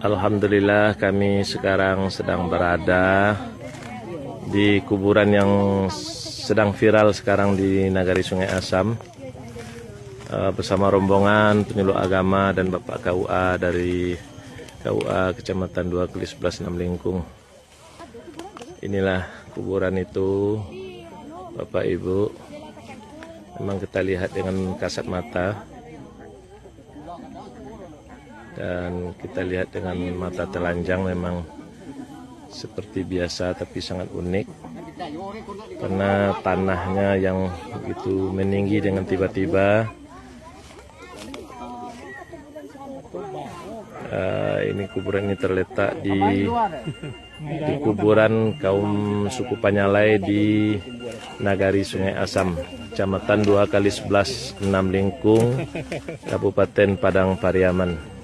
Alhamdulillah kami sekarang sedang berada di kuburan yang sedang viral sekarang di Nagari Sungai Asam eh, bersama rombongan penyuluh agama dan Bapak KUA dari KUA Kecamatan 2 Kelis 11 6 Lingkung. Inilah kuburan itu Bapak Ibu. Memang kita lihat dengan kasat mata dan kita lihat dengan mata telanjang memang seperti biasa tapi sangat unik. Karena tanahnya yang begitu meninggi dengan tiba-tiba. Uh, ini kuburan ini terletak di di kuburan kaum suku Panyalai di Nagari Sungai Asam, Kecamatan 2 kali 11 6 Lingkung, Kabupaten Padang Pariaman.